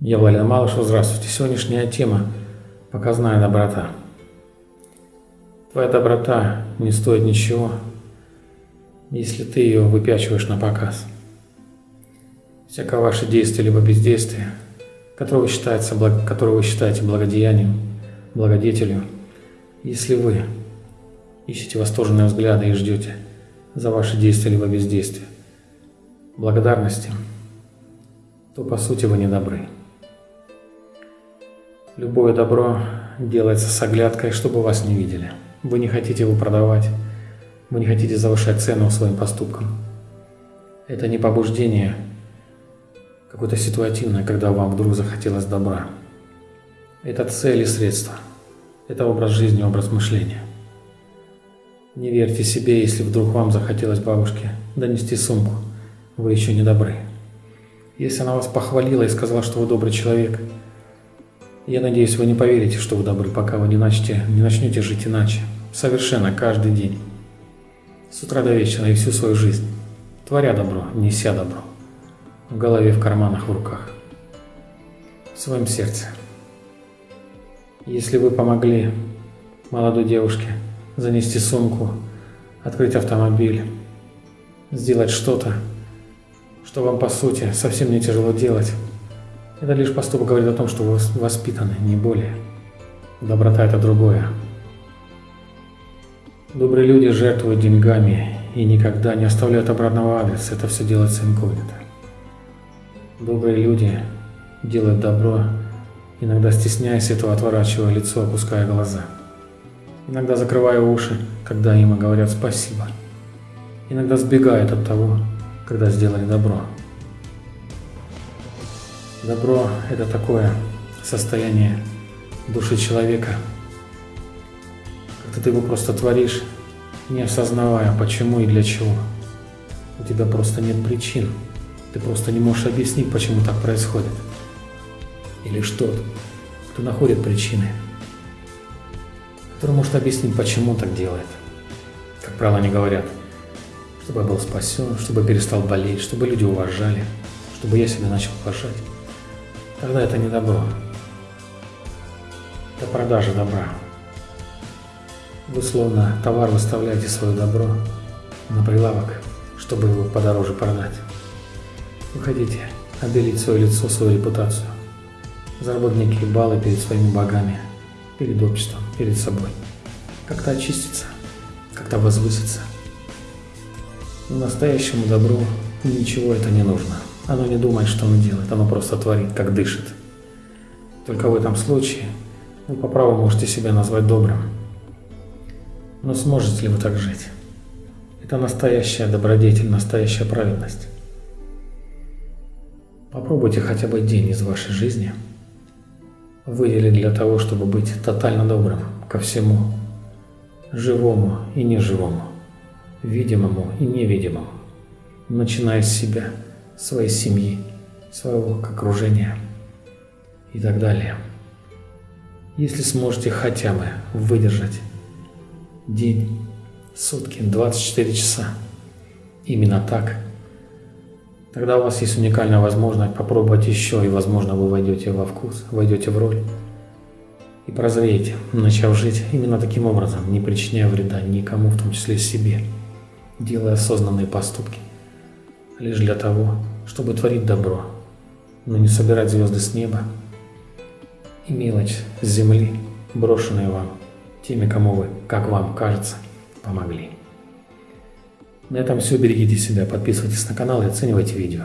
Я Владимир Малышев, здравствуйте. Сегодняшняя тема – показная доброта. Твоя доброта не стоит ничего, если ты ее выпячиваешь на показ. Всякое ваше действие либо бездействие, которое вы, считаете, которое вы считаете благодеянием, благодетелью, если вы ищете восторженные взгляды и ждете за ваши действия либо бездействие благодарности, то по сути вы не добры. Любое добро делается с оглядкой, чтобы вас не видели. Вы не хотите его продавать, вы не хотите завышать цену своим поступкам. Это не побуждение какое-то ситуативное, когда вам вдруг захотелось добра. Это цель и средства. Это образ жизни, образ мышления. Не верьте себе, если вдруг вам захотелось бабушке донести сумку. Вы еще не добры. Если она вас похвалила и сказала, что вы добрый человек – я надеюсь, вы не поверите, что вы добры, пока вы не начнете, не начнете жить иначе. Совершенно каждый день. С утра до вечера и всю свою жизнь. Творя добро, неся добро. В голове, в карманах, в руках. В своем сердце. Если вы помогли молодой девушке занести сумку, открыть автомобиль, сделать что-то, что вам по сути совсем не тяжело делать, это лишь поступок говорит о том, что вы воспитаны, не более. Доброта – это другое. Добрые люди жертвуют деньгами и никогда не оставляют обратного адреса. Это все делается инкогнито. Добрые люди делают добро, иногда стесняясь этого, отворачивая лицо, опуская глаза. Иногда закрывая уши, когда им говорят спасибо. Иногда сбегают от того, когда сделали добро. Добро – это такое состояние души человека, когда ты его просто творишь, не осознавая, почему и для чего. У тебя просто нет причин. Ты просто не можешь объяснить, почему так происходит. И лишь тот, кто находит причины, который может объяснить, почему так делает. Как правило, они говорят, чтобы я был спасен, чтобы перестал болеть, чтобы люди уважали, чтобы я себя начал уважать. Тогда это не добро. Это продажа добра. Вы словно товар выставляете свое добро на прилавок, чтобы его подороже продать. Вы хотите обелить свое лицо, свою репутацию, заработать некие баллы перед своими богами, перед обществом, перед собой. Как-то очиститься, как-то возвыситься. Но настоящему добру ничего это не нужно. Оно не думает, что оно делает, оно просто творит, как дышит. Только в этом случае вы по праву можете себя назвать добрым. Но сможете ли вы так жить? Это настоящая добродетель, настоящая праведность. Попробуйте хотя бы день из вашей жизни выделить для того, чтобы быть тотально добрым ко всему, живому и неживому, видимому и невидимому, начиная с себя – своей семьи, своего окружения и так далее. Если сможете хотя бы выдержать день, сутки, 24 часа именно так, тогда у вас есть уникальная возможность попробовать еще, и, возможно, вы войдете во вкус, войдете в роль и прозреете, начав жить именно таким образом, не причиняя вреда никому, в том числе себе, делая осознанные поступки лишь для того, чтобы творить добро, но не собирать звезды с неба и мелочь с земли, брошенные вам теми, кому вы, как вам кажется, помогли. На этом все. Берегите себя, подписывайтесь на канал и оценивайте видео.